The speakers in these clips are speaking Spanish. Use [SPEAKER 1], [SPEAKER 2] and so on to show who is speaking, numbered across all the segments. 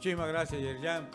[SPEAKER 1] Muchísimas gracias, Yerjan.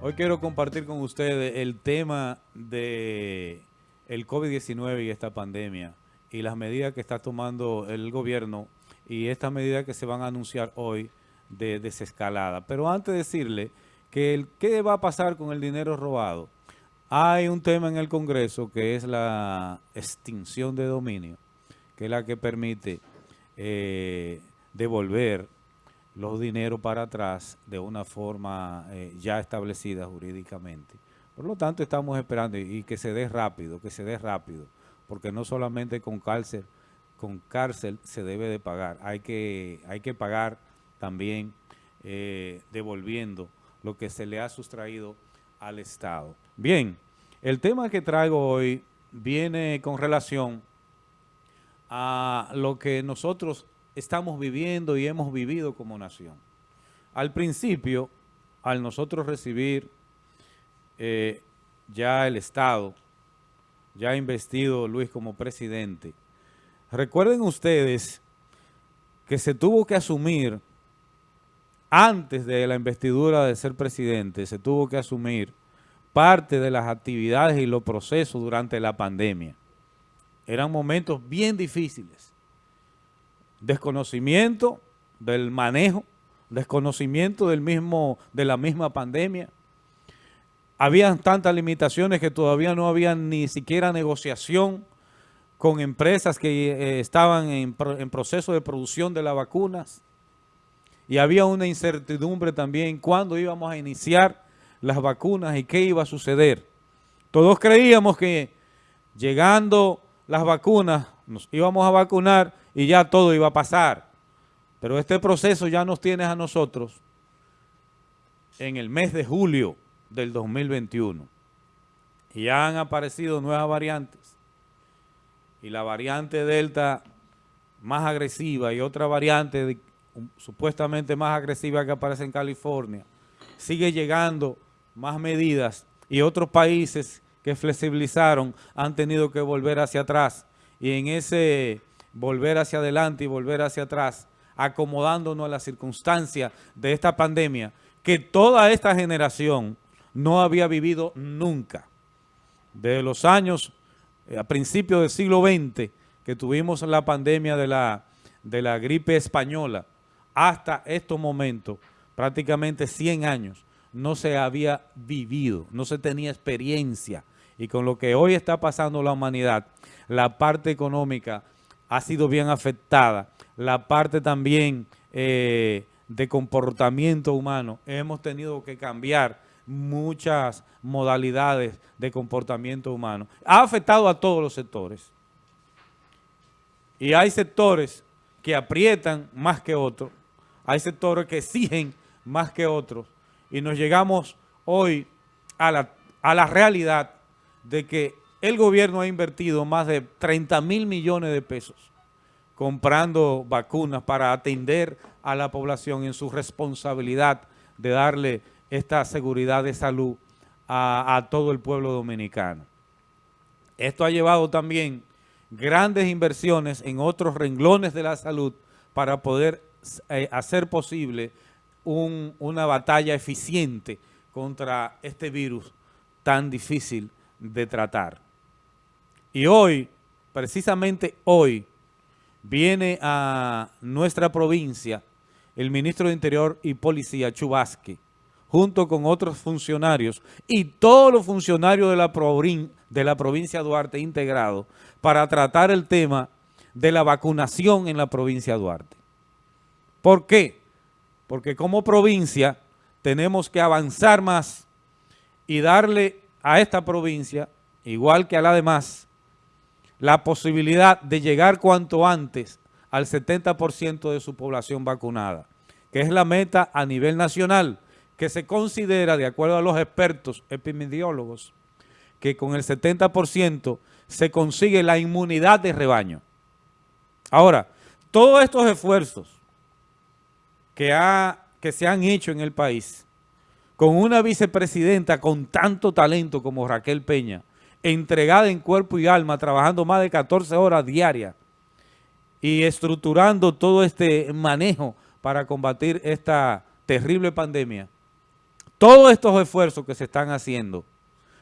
[SPEAKER 1] Hoy quiero compartir con ustedes el tema de el COVID-19 y esta pandemia y las medidas que está tomando el gobierno y estas medidas que se van a anunciar hoy de desescalada. Pero antes de decirle que el, qué va a pasar con el dinero robado, hay un tema en el Congreso que es la extinción de dominio, que es la que permite eh, devolver los dineros para atrás de una forma eh, ya establecida jurídicamente. Por lo tanto, estamos esperando y, que se dé rápido, que se dé rápido, porque no solamente con cárcel, con cárcel se debe de pagar, hay que, hay que pagar también eh, devolviendo lo que se le ha sustraído al Estado. Bien, el tema que traigo hoy viene con relación a lo que nosotros estamos viviendo y hemos vivido como nación. Al principio, al nosotros recibir eh, ya el Estado, ya investido Luis como presidente, recuerden ustedes que se tuvo que asumir, antes de la investidura de ser presidente, se tuvo que asumir parte de las actividades y los procesos durante la pandemia. Eran momentos bien difíciles desconocimiento del manejo, desconocimiento del mismo, de la misma pandemia. Habían tantas limitaciones que todavía no había ni siquiera negociación con empresas que eh, estaban en, en proceso de producción de las vacunas. Y había una incertidumbre también cuándo íbamos a iniciar las vacunas y qué iba a suceder. Todos creíamos que llegando las vacunas nos íbamos a vacunar y ya todo iba a pasar. Pero este proceso ya nos tiene a nosotros en el mes de julio del 2021. Y ya han aparecido nuevas variantes. Y la variante Delta más agresiva y otra variante supuestamente más agresiva que aparece en California. Sigue llegando más medidas y otros países que flexibilizaron han tenido que volver hacia atrás. Y en ese volver hacia adelante y volver hacia atrás, acomodándonos a las circunstancias de esta pandemia que toda esta generación no había vivido nunca. Desde los años, eh, a principios del siglo XX, que tuvimos la pandemia de la, de la gripe española, hasta estos momentos, prácticamente 100 años, no se había vivido, no se tenía experiencia. Y con lo que hoy está pasando la humanidad, la parte económica ha sido bien afectada. La parte también eh, de comportamiento humano, hemos tenido que cambiar muchas modalidades de comportamiento humano. Ha afectado a todos los sectores. Y hay sectores que aprietan más que otros. Hay sectores que exigen más que otros. Y nos llegamos hoy a la, a la realidad de que el gobierno ha invertido más de 30 mil millones de pesos comprando vacunas para atender a la población en su responsabilidad de darle esta seguridad de salud a, todo el pueblo dominicano. Esto ha llevado también grandes inversiones en otros renglones de la salud para poder eh, hacer posible un, una batalla eficiente contra este virus tan difícil de tratar. Y hoy, precisamente hoy, viene a nuestra provincia el ministro de Interior y Policía, Chubasque, junto con otros funcionarios y todos los funcionarios de la, de la provincia Duarte integrados para tratar el tema de la vacunación en la provincia Duarte. ¿Por qué? Porque como provincia tenemos que avanzar más y darle a esta provincia, igual que a la demás, la posibilidad de llegar cuanto antes al 70% de su población vacunada, que es la meta a nivel nacional, que se considera, de acuerdo a los expertos epidemiólogos, que con el 70% se consigue la inmunidad de rebaño. Ahora, todos estos esfuerzos que, ha, que se han hecho en el país, con una vicepresidenta con tanto talento como Raquel Peña, entregada en cuerpo y alma, trabajando más de 14 horas diarias y estructurando todo este manejo para combatir esta terrible pandemia, todos estos esfuerzos que se están haciendo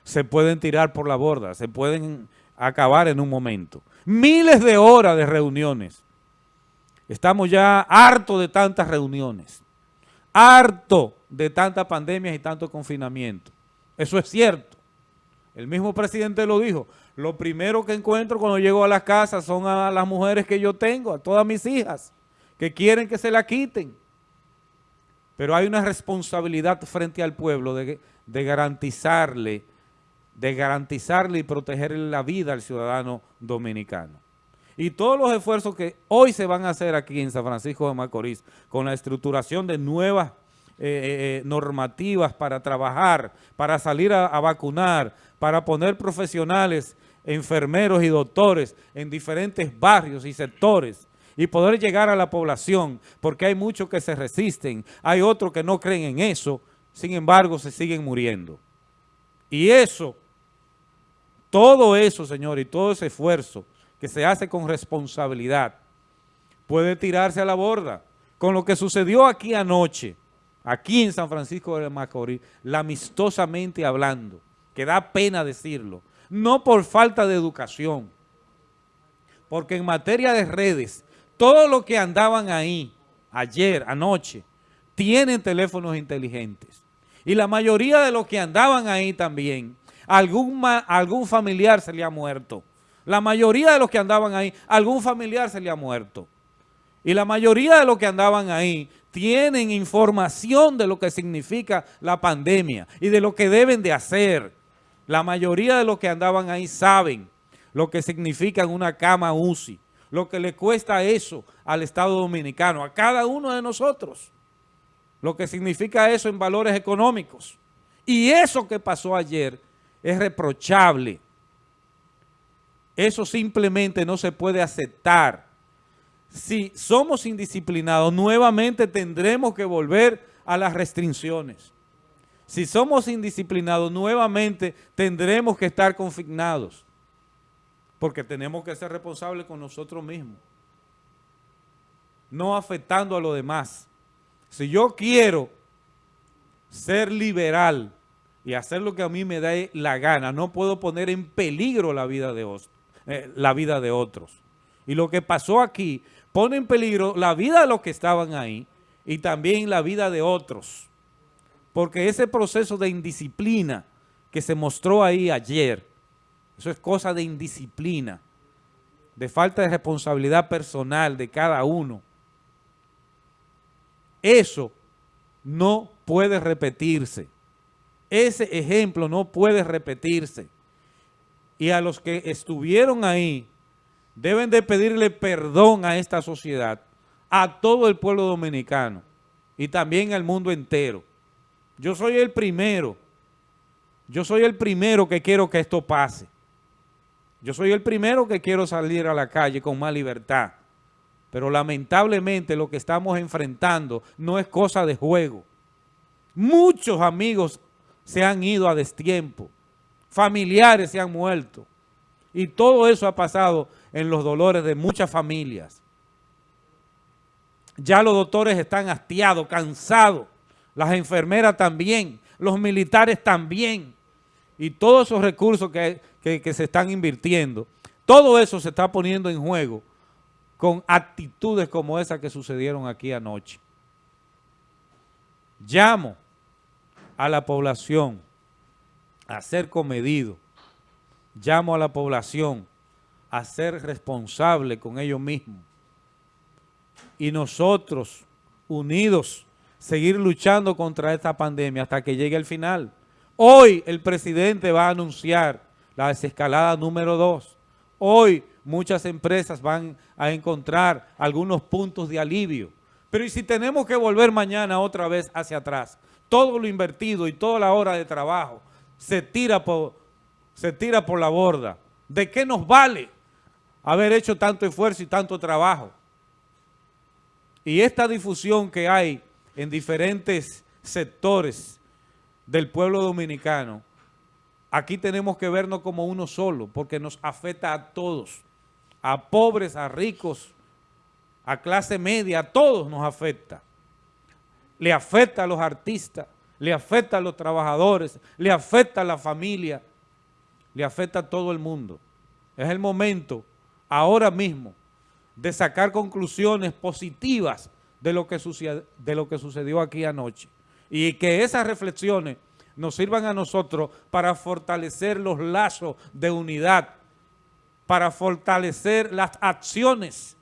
[SPEAKER 1] se pueden tirar por la borda, se pueden acabar en un momento. Miles de horas de reuniones. Estamos ya hartos de tantas reuniones, harto de tantas pandemias y tanto confinamiento. Eso es cierto. El mismo presidente lo dijo. Lo primero que encuentro cuando llego a la casa son a las mujeres que yo tengo, a todas mis hijas, que quieren que se la quiten. Pero hay una responsabilidad frente al pueblo de, de garantizarle, de garantizarle y protegerle la vida al ciudadano dominicano. Y todos los esfuerzos que hoy se van a hacer aquí en San Francisco de Macorís, con la estructuración de nuevas eh, eh, eh, normativas para trabajar, para salir a, a vacunar, para poner profesionales, enfermeros y doctores en diferentes barrios y sectores y poder llegar a la población, porque hay muchos que se resisten, hay otros que no creen en eso, sin embargo se siguen muriendo. Y eso, todo eso, señor, y todo ese esfuerzo que se hace con responsabilidad, puede tirarse a la borda. Con lo que sucedió aquí anoche, aquí en San Francisco de Macorís, amistosamente hablando, que da pena decirlo, no por falta de educación, porque en materia de redes, todos los que andaban ahí, ayer, anoche, tienen teléfonos inteligentes. Y la mayoría de los que andaban ahí también, algún, algún familiar se le ha muerto. La mayoría de los que andaban ahí, algún familiar se le ha muerto. Y la mayoría de los que andaban ahí tienen información de lo que significa la pandemia y de lo que deben de hacer. La mayoría de los que andaban ahí saben lo que significa una cama UCI, lo que le cuesta eso al Estado Dominicano, a cada uno de nosotros, lo que significa eso en valores económicos. Y eso que pasó ayer es reprochable. Eso simplemente no se puede aceptar. Si somos indisciplinados, nuevamente tendremos que volver a las restricciones. Si somos indisciplinados, nuevamente tendremos que estar confinados. Porque tenemos que ser responsables con nosotros mismos. No afectando a los demás. Si yo quiero ser liberal y hacer lo que a mí me da la gana, no puedo poner en peligro la vida de, eh, la vida de otros. Y lo que pasó aquí pone en peligro la vida de los que estaban ahí y también la vida de otros. Porque ese proceso de indisciplina que se mostró ahí ayer, eso es cosa de indisciplina, de falta de responsabilidad personal de cada uno. Eso no puede repetirse. Ese ejemplo no puede repetirse. Y a los que estuvieron ahí, deben de pedirle perdón a esta sociedad, a todo el pueblo dominicano y también al mundo entero. Yo soy el primero. Yo soy el primero que quiero que esto pase. Yo soy el primero que quiero salir a la calle con más libertad. Pero lamentablemente lo que estamos enfrentando no es cosa de juego. Muchos amigos se han ido a destiempo. Familiares se han muerto. Y todo eso ha pasado en los dolores de muchas familias. Ya los doctores están hastiados, cansados las enfermeras también, los militares también, y todos esos recursos que, se están invirtiendo, todo eso se está poniendo en juego con actitudes como esas que sucedieron aquí anoche. Llamo a la población a ser comedido, llamo a la población a ser responsable con ellos mismos. Y nosotros, unidos, seguir luchando contra esta pandemia hasta que llegue el final. Hoy el presidente va a anunciar la desescalada número dos. Hoy muchas empresas van a encontrar algunos puntos de alivio. Pero ¿y si tenemos que volver mañana otra vez hacia atrás? Todo lo invertido y toda la hora de trabajo se tira por, se tira por la borda. ¿De qué nos vale haber hecho tanto esfuerzo y tanto trabajo? Y esta difusión que hay en diferentes sectores del pueblo dominicano, aquí tenemos que vernos como uno solo, porque nos afecta a todos, a pobres, a ricos, a clase media, a todos nos afecta. Le afecta a los artistas, le afecta a los trabajadores, le afecta a la familia, le afecta a todo el mundo. Es el momento, ahora mismo, de sacar conclusiones positivas de lo que, sucedió aquí anoche. Y que esas reflexiones nos sirvan a nosotros para fortalecer los lazos de unidad, para fortalecer las acciones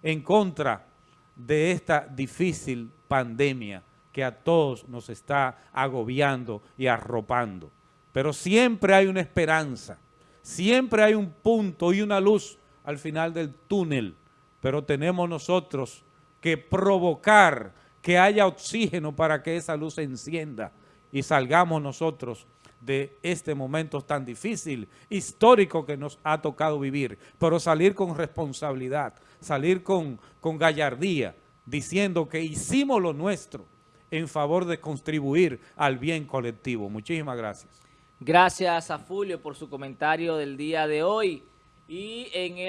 [SPEAKER 1] en contra de esta difícil pandemia que a todos nos está agobiando y arropando. Pero siempre hay una esperanza, siempre hay un punto y una luz al final del túnel, pero tenemos nosotros que provocar que haya oxígeno para que esa luz se encienda y salgamos nosotros de este momento tan difícil, histórico que nos ha tocado vivir, pero salir con responsabilidad, salir con, con gallardía, diciendo que hicimos lo nuestro en favor de contribuir al bien colectivo. Muchísimas gracias.
[SPEAKER 2] Gracias a Fulvio por su comentario del día de hoy. Y en el